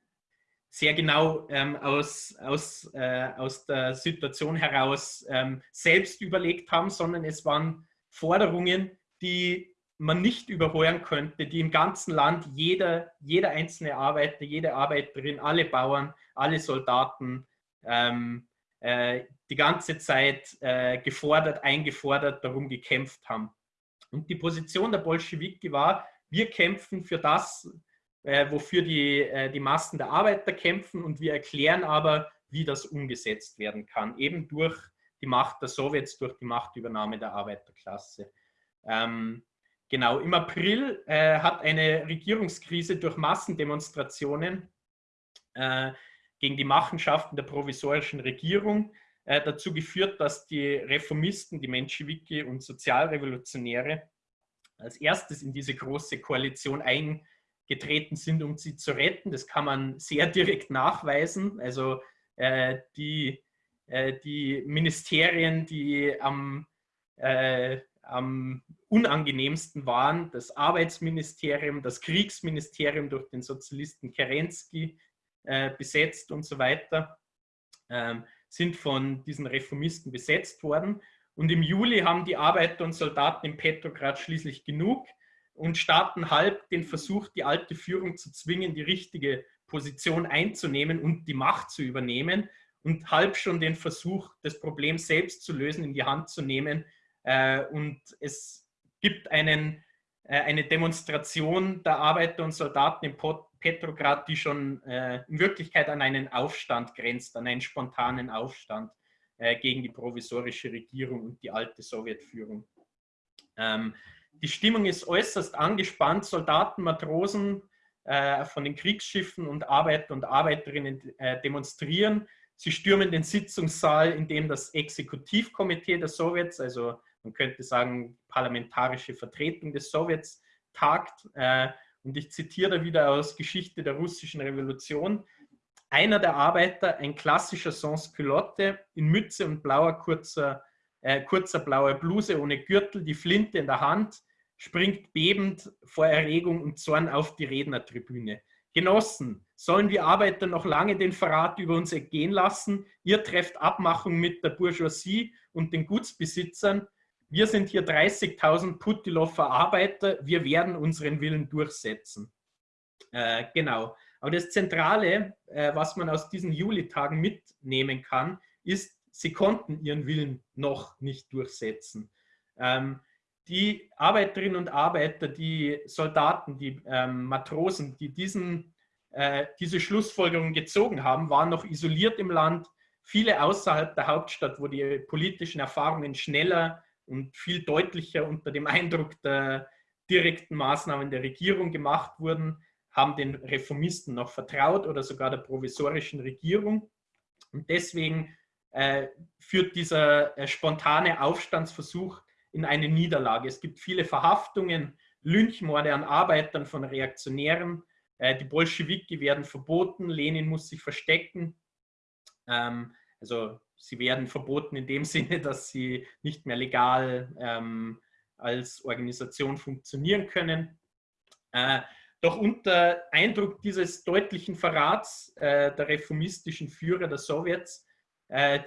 Speaker 1: sehr genau ähm, aus, aus, äh, aus der Situation heraus ähm, selbst überlegt haben, sondern es waren Forderungen, die man nicht überhören könnte, die im ganzen Land jeder, jeder einzelne Arbeiter, jede Arbeiterin, alle Bauern, alle Soldaten ähm, äh, die ganze Zeit äh, gefordert, eingefordert, darum gekämpft haben. Und die Position der Bolschewiki war, wir kämpfen für das, äh, wofür die, äh, die Massen der Arbeiter kämpfen und wir erklären aber, wie das umgesetzt werden kann, eben durch die Macht der Sowjets, durch die Machtübernahme der Arbeiterklasse. Ähm, genau, im April äh, hat eine Regierungskrise durch Massendemonstrationen äh, gegen die Machenschaften der provisorischen Regierung äh, dazu geführt, dass die Reformisten, die Menschewiki und Sozialrevolutionäre als erstes in diese große Koalition eingetreten sind, um sie zu retten. Das kann man sehr direkt nachweisen. Also äh, die, äh, die Ministerien, die am, äh, am unangenehmsten waren, das Arbeitsministerium, das Kriegsministerium durch den Sozialisten Kerensky, äh, besetzt und so weiter, ähm, sind von diesen Reformisten besetzt worden. Und im Juli haben die Arbeiter und Soldaten in Petrograd schließlich genug und starten halb den Versuch, die alte Führung zu zwingen, die richtige Position einzunehmen und die Macht zu übernehmen und halb schon den Versuch, das Problem selbst zu lösen, in die Hand zu nehmen. Äh, und es gibt einen, äh, eine Demonstration der Arbeiter und Soldaten in Petrograd, die schon äh, in Wirklichkeit an einen Aufstand grenzt, an einen spontanen Aufstand gegen die provisorische Regierung und die alte Sowjetführung. Die Stimmung ist äußerst angespannt. Soldaten, Matrosen äh, von den Kriegsschiffen und Arbeiter und Arbeiterinnen äh, demonstrieren. Sie stürmen den Sitzungssaal, in dem das Exekutivkomitee der Sowjets, also man könnte sagen parlamentarische Vertretung des Sowjets, tagt. Äh, und ich zitiere da wieder aus Geschichte der russischen Revolution. Einer der Arbeiter, ein klassischer Sans-Culotte, in Mütze und blauer kurzer, äh, kurzer blauer Bluse ohne Gürtel, die Flinte in der Hand, springt bebend vor Erregung und Zorn auf die Rednertribüne. Genossen, sollen wir Arbeiter noch lange den Verrat über uns ergehen lassen? Ihr trefft Abmachung mit der Bourgeoisie und den Gutsbesitzern wir sind hier 30.000 Puttilofer Arbeiter, wir werden unseren Willen durchsetzen. Äh, genau. Aber das Zentrale, äh, was man aus diesen Julitagen mitnehmen kann, ist, sie konnten ihren Willen noch nicht durchsetzen. Ähm, die Arbeiterinnen und Arbeiter, die Soldaten, die ähm, Matrosen, die diesen, äh, diese Schlussfolgerung gezogen haben, waren noch isoliert im Land. Viele außerhalb der Hauptstadt, wo die politischen Erfahrungen schneller und viel deutlicher unter dem Eindruck der direkten Maßnahmen der Regierung gemacht wurden, haben den Reformisten noch vertraut oder sogar der provisorischen Regierung. Und deswegen äh, führt dieser äh, spontane Aufstandsversuch in eine Niederlage. Es gibt viele Verhaftungen, Lynchmorde an Arbeitern von Reaktionären. Äh, die Bolschewiki werden verboten, Lenin muss sich verstecken. Ähm, also sie werden verboten in dem <laughs> Sinne, dass sie nicht mehr legal ähm, als Organisation funktionieren können. Äh, doch unter Eindruck dieses deutlichen Verrats äh, der reformistischen Führer der Sowjets,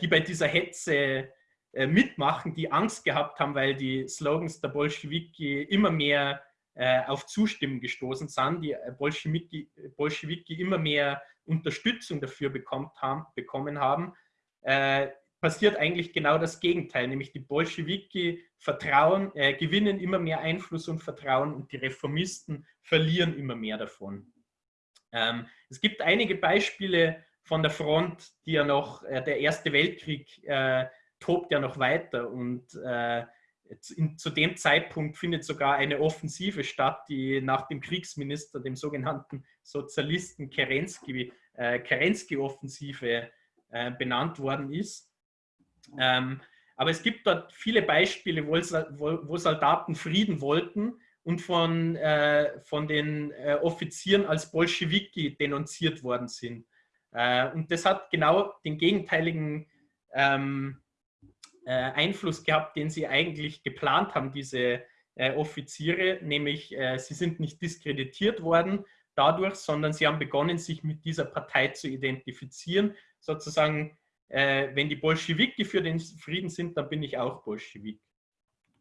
Speaker 1: die bei dieser Hetze äh, mitmachen, die Angst gehabt haben, weil die Slogans der Bolschewiki immer mehr äh, auf Zustimmung gestoßen sind, die äh, Bolschewiki, Bolschewiki immer mehr Unterstützung dafür bekommen haben, bekommen haben passiert eigentlich genau das Gegenteil, nämlich die Bolschewiki vertrauen, äh, gewinnen immer mehr Einfluss und Vertrauen und die Reformisten verlieren immer mehr davon. Ähm, es gibt einige Beispiele von der Front, die ja noch, äh, der Erste Weltkrieg äh, tobt ja noch weiter und äh, in, zu dem Zeitpunkt findet sogar eine Offensive statt, die nach dem Kriegsminister, dem sogenannten Sozialisten Kerensky, äh, Kerensky-Offensive äh, benannt worden ist. Ähm, aber es gibt dort viele Beispiele, wo, wo Soldaten Frieden wollten und von, äh, von den äh, Offizieren als Bolschewiki denunziert worden sind. Äh, und das hat genau den gegenteiligen ähm, äh, Einfluss gehabt, den sie eigentlich geplant haben, diese äh, Offiziere, nämlich äh, sie sind nicht diskreditiert worden dadurch, sondern sie haben begonnen, sich mit dieser Partei zu identifizieren, sozusagen äh, wenn die Bolschewiki für den Frieden sind, dann bin ich auch Bolschewik.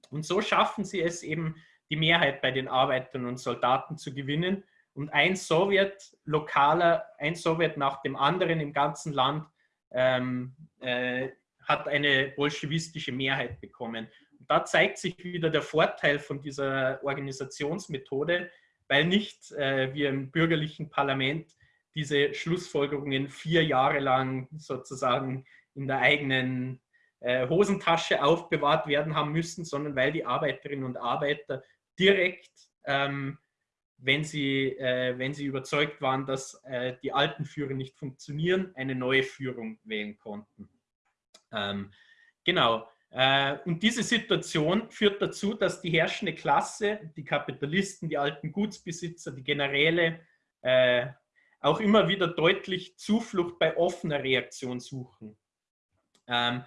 Speaker 1: Und so schaffen sie es eben, die Mehrheit bei den Arbeitern und Soldaten zu gewinnen. Und ein Sowjet, lokaler, ein Sowjet nach dem anderen im ganzen Land ähm, äh, hat eine bolschewistische Mehrheit bekommen. Und da zeigt sich wieder der Vorteil von dieser Organisationsmethode, weil nicht äh, wie im bürgerlichen Parlament diese Schlussfolgerungen vier Jahre lang sozusagen in der eigenen äh, Hosentasche aufbewahrt werden haben müssen, sondern weil die Arbeiterinnen und Arbeiter direkt, ähm, wenn, sie, äh, wenn sie überzeugt waren, dass äh, die alten Führer nicht funktionieren, eine neue Führung wählen konnten. Ähm, genau. Äh, und diese Situation führt dazu, dass die herrschende Klasse, die Kapitalisten, die alten Gutsbesitzer, die Generäle, äh, auch immer wieder deutlich Zuflucht bei offener Reaktion suchen. Ähm,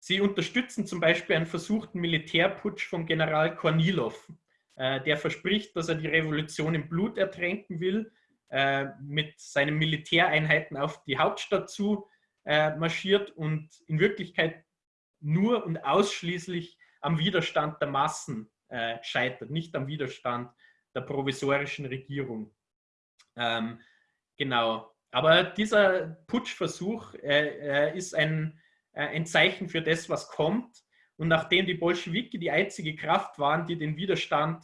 Speaker 1: sie unterstützen zum Beispiel einen versuchten Militärputsch von General Kornilov, äh, der verspricht, dass er die Revolution im Blut ertränken will, äh, mit seinen Militäreinheiten auf die Hauptstadt zu äh, marschiert und in Wirklichkeit nur und ausschließlich am Widerstand der Massen äh, scheitert, nicht am Widerstand der provisorischen Regierung. Ähm, Genau. Aber dieser Putschversuch äh, äh, ist ein, äh, ein Zeichen für das, was kommt. Und nachdem die Bolschewiki die einzige Kraft waren, die den Widerstand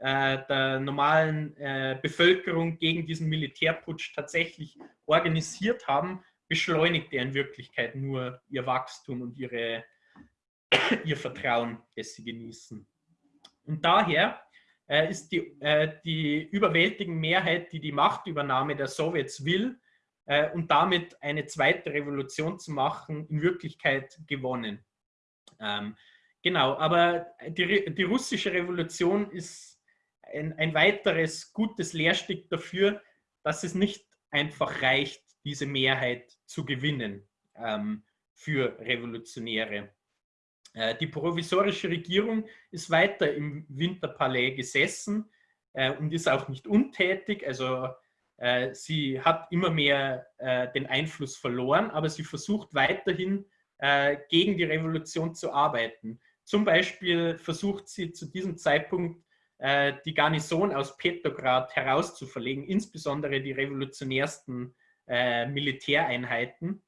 Speaker 1: äh, der normalen äh, Bevölkerung gegen diesen Militärputsch tatsächlich organisiert haben, beschleunigt er in Wirklichkeit nur ihr Wachstum und ihre, <coughs> ihr Vertrauen, das sie genießen. Und daher äh, ist die, die überwältigende Mehrheit, die die Machtübernahme der Sowjets will und damit eine zweite Revolution zu machen, in Wirklichkeit gewonnen. Ähm, genau, aber die, die russische Revolution ist ein, ein weiteres gutes Lehrstück dafür, dass es nicht einfach reicht, diese Mehrheit zu gewinnen ähm, für Revolutionäre. Äh, die provisorische Regierung ist weiter im Winterpalais gesessen äh, und ist auch nicht untätig. Also äh, sie hat immer mehr den Einfluss verloren, aber sie versucht weiterhin gegen die Revolution zu arbeiten. Zum Beispiel versucht sie zu diesem Zeitpunkt äh, die Garnison aus Petrograd herauszuverlegen, insbesondere die revolutionärsten äh, Militäreinheiten.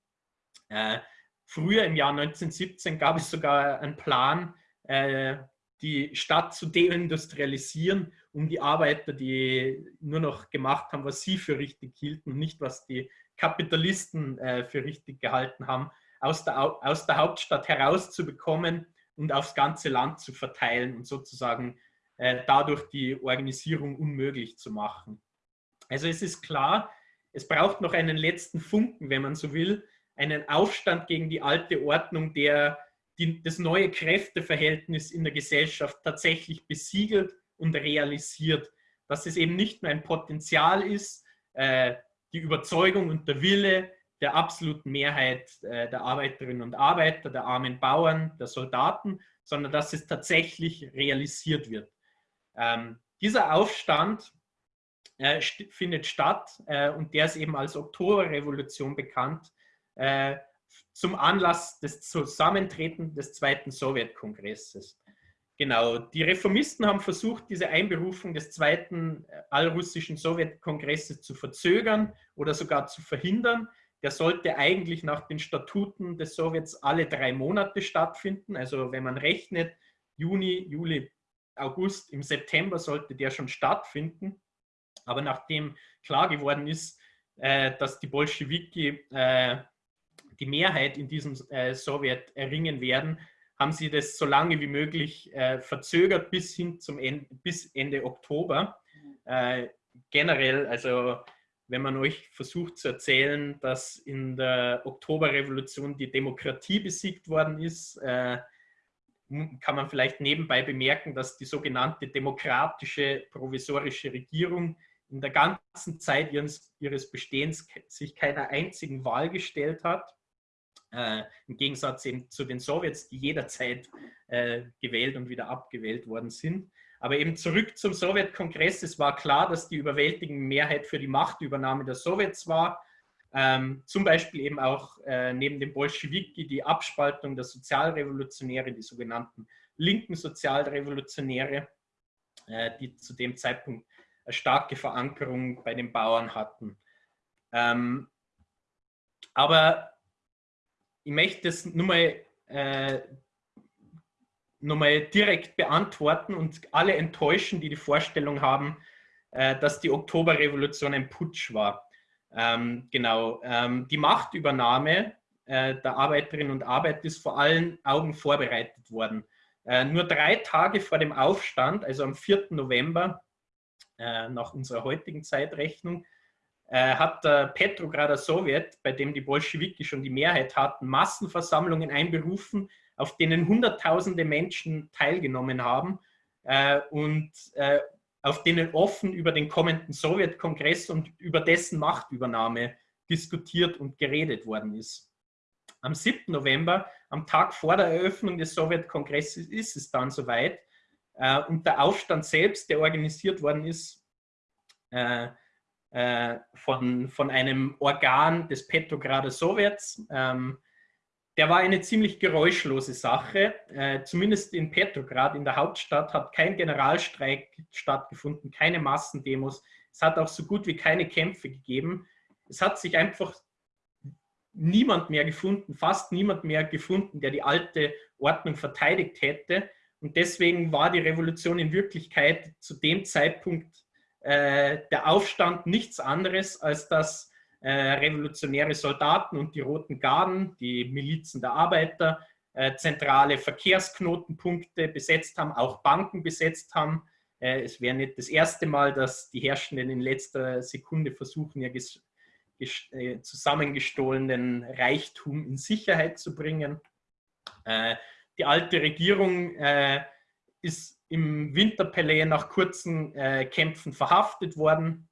Speaker 1: Äh, früher im Jahr 1917 gab es sogar einen Plan, äh, die Stadt zu deindustrialisieren, um die Arbeiter, die nur noch gemacht haben, was sie für richtig hielten nicht, was die Kapitalisten äh, für richtig gehalten haben, aus der, aus der Hauptstadt herauszubekommen und aufs ganze Land zu verteilen und sozusagen äh, dadurch die Organisierung unmöglich zu machen. Also es ist klar, es braucht noch einen letzten Funken, wenn man so will, einen Aufstand gegen die alte Ordnung, der die, das neue Kräfteverhältnis in der Gesellschaft tatsächlich besiegelt und realisiert. Dass es eben nicht nur ein Potenzial ist, äh, die Überzeugung und der Wille der absoluten Mehrheit äh, der Arbeiterinnen und Arbeiter, der armen Bauern, der Soldaten, sondern dass es tatsächlich realisiert wird. Ähm, dieser Aufstand äh, st findet statt äh, und der ist eben als Oktoberrevolution bekannt, äh, zum Anlass des Zusammentretens des Zweiten Sowjetkongresses. Genau, die Reformisten haben versucht, diese Einberufung des Zweiten äh, Allrussischen Sowjetkongresses zu verzögern oder sogar zu verhindern. Der sollte eigentlich nach den Statuten des Sowjets alle drei Monate stattfinden. Also wenn man rechnet, Juni, Juli, August, im September sollte der schon stattfinden. Aber nachdem klar geworden ist, äh, dass die Bolschewiki äh, die Mehrheit in diesem Sowjet erringen werden, haben sie das so lange wie möglich verzögert bis hin zum Ende, bis Ende Oktober. generell, also wenn man euch versucht zu erzählen, dass in der Oktoberrevolution die Demokratie besiegt worden ist, äh, kann man vielleicht nebenbei bemerken, dass die sogenannte demokratische provisorische Regierung in der ganzen Zeit ihres, ihres Bestehens sich keiner einzigen Wahl gestellt hat. Äh, Im Gegensatz eben zu den Sowjets, die jederzeit äh, gewählt und wieder abgewählt worden sind. Aber eben zurück zum Sowjetkongress. Es war klar, dass die überwältigende Mehrheit für die Machtübernahme der Sowjets war. Ähm, zum Beispiel eben auch äh, neben dem Bolschewiki die Abspaltung der Sozialrevolutionäre, die sogenannten linken Sozialrevolutionäre, äh, die zu dem Zeitpunkt eine starke Verankerung bei den Bauern hatten. Ähm, aber ich möchte das nur mal äh, nochmal direkt beantworten und alle enttäuschen, die die Vorstellung haben, äh, dass die Oktoberrevolution ein Putsch war. Ähm, genau, ähm, die Machtübernahme äh, der Arbeiterinnen und Arbeiter ist vor allen Augen vorbereitet worden. Äh, nur drei Tage vor dem Aufstand, also am 4. November, äh, nach unserer heutigen Zeitrechnung, äh, hat der Petrograder Sowjet, bei dem die Bolschewiki schon die Mehrheit hatten, Massenversammlungen einberufen, auf denen Hunderttausende Menschen teilgenommen haben äh, und äh, auf denen offen über den kommenden Sowjetkongress und über dessen Machtübernahme diskutiert und geredet worden ist. Am 7. November, am Tag vor der Eröffnung des Sowjetkongresses, ist es dann soweit. Äh, und der Aufstand selbst, der organisiert worden ist äh, äh, von, von einem Organ des Petrograder Sowjets, ähm, der war eine ziemlich geräuschlose Sache. Äh, zumindest in Petrograd, in der Hauptstadt, hat kein Generalstreik stattgefunden, keine Massendemos. Es hat auch so gut wie keine Kämpfe gegeben. Es hat sich einfach niemand mehr gefunden, fast niemand mehr gefunden, der die alte Ordnung verteidigt hätte. Und deswegen war die Revolution in Wirklichkeit zu dem Zeitpunkt äh, der Aufstand nichts anderes, als dass äh, revolutionäre Soldaten und die Roten Garden, die Milizen der Arbeiter, äh, zentrale Verkehrsknotenpunkte besetzt haben, auch Banken besetzt haben. Äh, es wäre nicht das erste Mal, dass die Herrschenden in letzter Sekunde versuchen, ihr zusammengestohlenen Reichtum in Sicherheit zu bringen. Die alte Regierung ist im Winterpalais nach kurzen Kämpfen verhaftet worden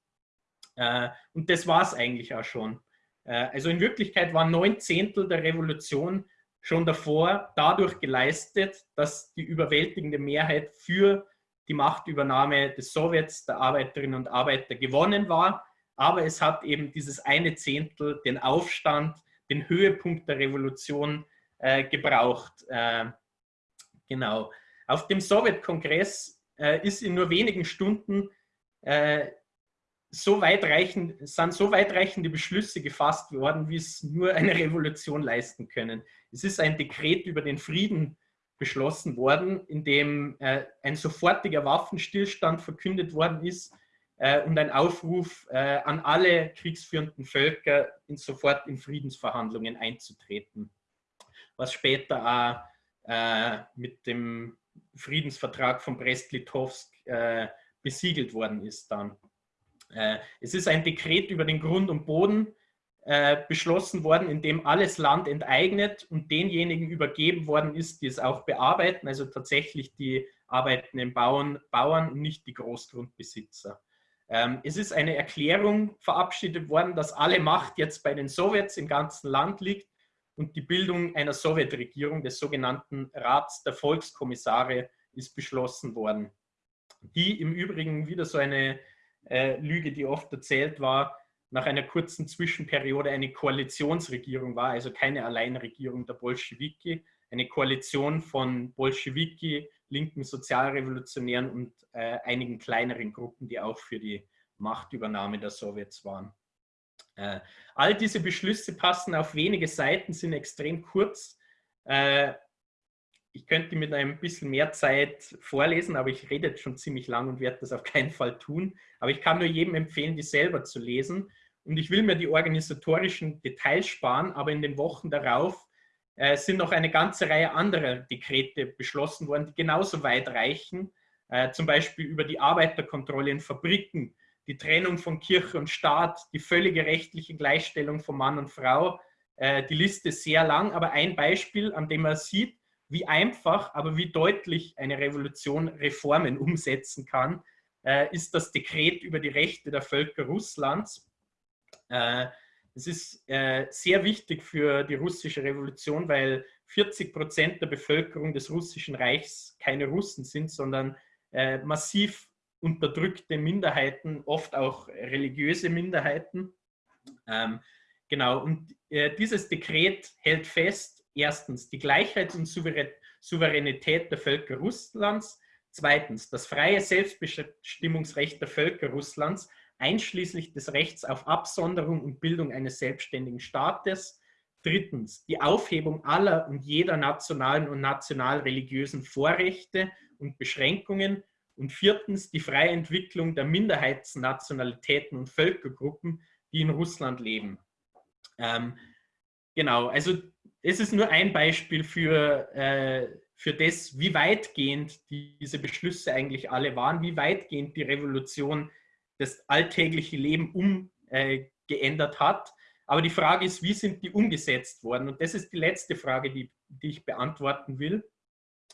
Speaker 1: und das war es eigentlich auch schon. Äh, also in Wirklichkeit waren neun Zehntel der Revolution schon davor dadurch geleistet, dass die überwältigende Mehrheit für die Machtübernahme des Sowjets, der Arbeiterinnen und Arbeiter gewonnen war. Aber es hat eben dieses eine Zehntel, den Aufstand, den Höhepunkt der Revolution äh, gebraucht. Äh, genau. Auf dem Sowjetkongress äh, ist in nur wenigen Stunden äh, so weitreichend, sind so weitreichende Beschlüsse gefasst worden, wie es nur eine Revolution leisten können. Es ist ein Dekret über den Frieden beschlossen worden, in dem äh, ein sofortiger Waffenstillstand verkündet worden ist äh, und ein Aufruf äh, an alle kriegsführenden Völker, in sofort in Friedensverhandlungen einzutreten, was später auch äh, mit dem Friedensvertrag von Brest-Litovsk äh, besiegelt worden ist dann. Äh, es ist ein Dekret über den Grund und Boden äh, beschlossen worden, in dem alles Land enteignet und denjenigen übergeben worden ist, die es auch bearbeiten, also tatsächlich die arbeitenden Bauern, Bauern und nicht die Großgrundbesitzer. Ähm, es ist eine Erklärung verabschiedet worden, dass alle Macht jetzt bei den Sowjets im ganzen Land liegt und die Bildung einer Sowjetregierung, des sogenannten Rats der Volkskommissare, ist beschlossen worden. Die im Übrigen wieder so eine äh, Lüge, die oft erzählt war, nach einer kurzen Zwischenperiode eine Koalitionsregierung war, also keine Alleinregierung der Bolschewiki, eine Koalition von Bolschewiki, linken Sozialrevolutionären und äh, einigen kleineren Gruppen, die auch für die Machtübernahme der Sowjets waren. Äh, all diese Beschlüsse passen auf wenige Seiten, sind extrem kurz. Äh, ich könnte mit ein bisschen mehr Zeit vorlesen, aber ich rede jetzt schon ziemlich lang und werde das auf keinen Fall tun. Aber ich kann nur jedem empfehlen, die selber zu lesen. Und ich will mir die organisatorischen Details sparen, aber in den Wochen darauf äh, sind noch eine ganze Reihe anderer Dekrete beschlossen worden, die genauso weit reichen. Äh, zum Beispiel über die Arbeiterkontrolle in Fabriken, die Trennung von Kirche und Staat, die völlige rechtliche Gleichstellung von Mann und Frau. Äh, die Liste ist sehr lang, aber ein Beispiel, an dem man sieht, wie einfach, aber wie deutlich eine Revolution Reformen umsetzen kann, äh, ist das Dekret über die Rechte der Völker Russlands. Äh, es ist äh, sehr wichtig für die russische Revolution, weil 40 Prozent der Bevölkerung des russischen Reichs keine Russen sind, sondern äh, massiv unterdrückte Minderheiten, oft auch religiöse Minderheiten. Ähm, genau, und äh, dieses Dekret hält fest, erstens die Gleichheit und Souveränität der Völker Russlands, zweitens das freie Selbstbestimmungsrecht der Völker Russlands, einschließlich des Rechts auf Absonderung und Bildung eines selbstständigen Staates, drittens die Aufhebung aller und jeder nationalen und nationalreligiösen Vorrechte und Beschränkungen. Und viertens die freie Entwicklung der Minderheitsnationalitäten und Völkergruppen, die in Russland leben. Ähm, genau, also es ist nur ein Beispiel für, äh, für das, wie weitgehend diese Beschlüsse eigentlich alle waren, wie weitgehend die Revolution das alltägliche Leben umgeändert äh, hat. Aber die Frage ist, wie sind die umgesetzt worden? Und das ist die letzte Frage, die, die ich beantworten will.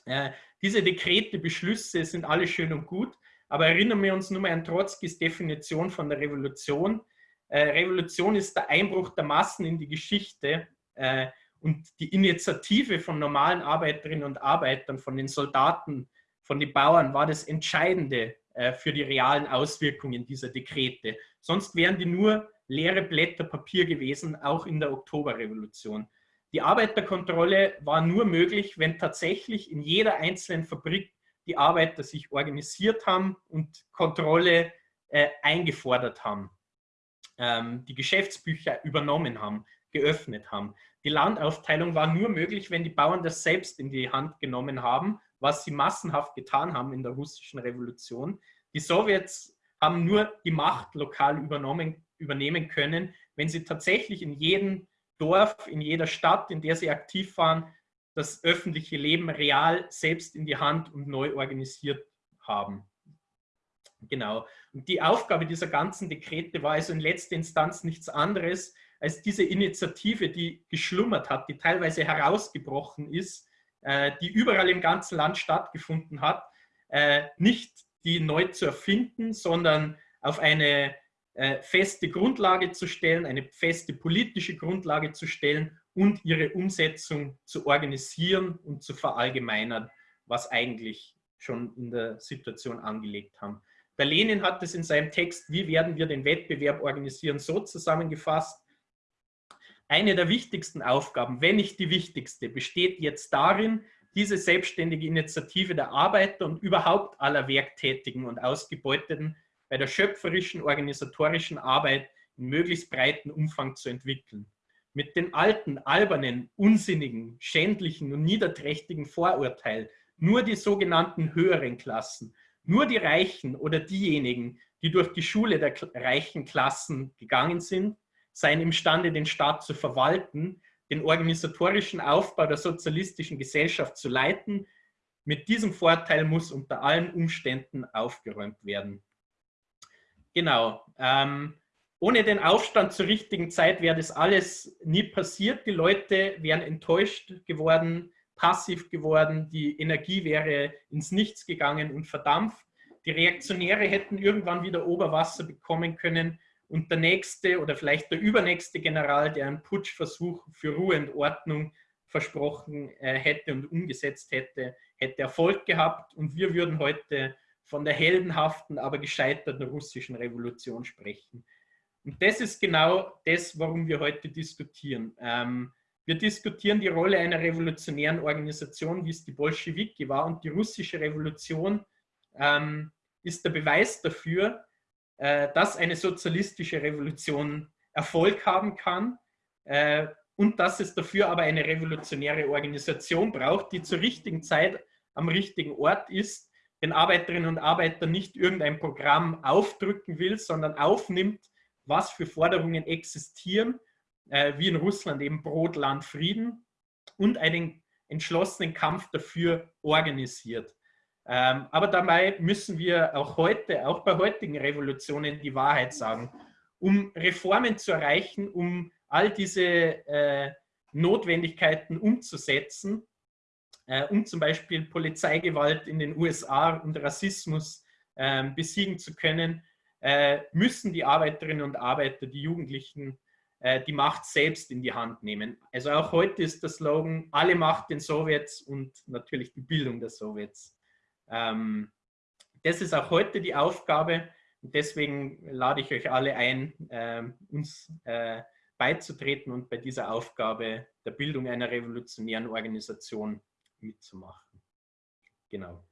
Speaker 1: Äh, diese Dekrete, Beschlüsse sind alle schön und gut, aber erinnern wir uns nur mal an Trotzkis Definition von der Revolution. Äh, Revolution ist der Einbruch der Massen in die Geschichte äh, und die Initiative von normalen Arbeiterinnen und Arbeitern, von den Soldaten, von den Bauern war das Entscheidende äh, für die realen Auswirkungen dieser Dekrete. Sonst wären die nur leere Blätter Papier gewesen, auch in der Oktoberrevolution. Die Arbeiterkontrolle war nur möglich, wenn tatsächlich in jeder einzelnen Fabrik die Arbeiter sich organisiert haben und Kontrolle äh, eingefordert haben, ähm, die Geschäftsbücher übernommen haben, geöffnet haben. Die Landaufteilung war nur möglich, wenn die Bauern das selbst in die Hand genommen haben, was sie massenhaft getan haben in der russischen Revolution. Die Sowjets haben nur die Macht lokal übernommen, übernehmen können, wenn sie tatsächlich in jedem Dorf, in jeder Stadt, in der sie aktiv waren, das öffentliche Leben real selbst in die Hand und neu organisiert haben. Genau. Und die Aufgabe dieser ganzen Dekrete war also in letzter Instanz nichts anderes, als diese Initiative, die geschlummert hat, die teilweise herausgebrochen ist, äh, die überall im ganzen Land stattgefunden hat, äh, nicht die neu zu erfinden, sondern auf eine äh, feste Grundlage zu stellen, eine feste politische Grundlage zu stellen und ihre Umsetzung zu organisieren und zu verallgemeinern, was eigentlich schon in der Situation angelegt haben. Der Lenin hat es in seinem Text, wie werden wir den Wettbewerb organisieren, so zusammengefasst, eine der wichtigsten Aufgaben, wenn nicht die wichtigste, besteht jetzt darin, diese selbstständige Initiative der Arbeiter und überhaupt aller Werktätigen und Ausgebeuteten bei der schöpferischen organisatorischen Arbeit in möglichst breiten Umfang zu entwickeln. Mit den alten, albernen, unsinnigen, schändlichen und niederträchtigen Vorurteilen nur die sogenannten höheren Klassen, nur die Reichen oder diejenigen, die durch die Schule der reichen Klassen gegangen sind, seien imstande, den Staat zu verwalten, den organisatorischen Aufbau der sozialistischen Gesellschaft zu leiten. Mit diesem Vorteil muss unter allen Umständen aufgeräumt werden. Genau. Ähm, ohne den Aufstand zur richtigen Zeit wäre das alles nie passiert. Die Leute wären enttäuscht geworden, passiv geworden, die Energie wäre ins Nichts gegangen und verdampft. Die Reaktionäre hätten irgendwann wieder Oberwasser bekommen können und der nächste oder vielleicht der übernächste General, der einen Putschversuch für Ruhe und Ordnung versprochen äh, hätte und umgesetzt hätte, hätte Erfolg gehabt und wir würden heute von der heldenhaften, aber gescheiterten russischen Revolution sprechen. Und das ist genau das, warum wir heute diskutieren. Ähm, wir diskutieren die Rolle einer revolutionären Organisation, wie es die Bolschewiki war. Und die russische Revolution ähm, ist der Beweis dafür, äh, dass eine sozialistische Revolution Erfolg haben kann äh, und dass es dafür aber eine revolutionäre Organisation braucht, die zur richtigen Zeit am richtigen Ort ist, den Arbeiterinnen und Arbeitern nicht irgendein Programm aufdrücken will, sondern aufnimmt, was für Forderungen existieren äh, wie in Russland eben Brot, Land, Frieden und einen entschlossenen Kampf dafür organisiert. Ähm, aber dabei müssen wir auch heute, auch bei heutigen Revolutionen, die Wahrheit sagen. Um Reformen zu erreichen, um all diese äh, Notwendigkeiten umzusetzen, äh, um zum Beispiel Polizeigewalt in den USA und Rassismus äh, besiegen zu können, äh, müssen die Arbeiterinnen und Arbeiter, die Jugendlichen die Macht selbst in die Hand nehmen. Also auch heute ist der Slogan, alle Macht den Sowjets und natürlich die Bildung der Sowjets. Ähm, das ist auch heute die Aufgabe und deswegen lade ich euch alle ein, äh, uns äh, beizutreten und bei dieser Aufgabe der Bildung einer revolutionären Organisation mitzumachen. Genau.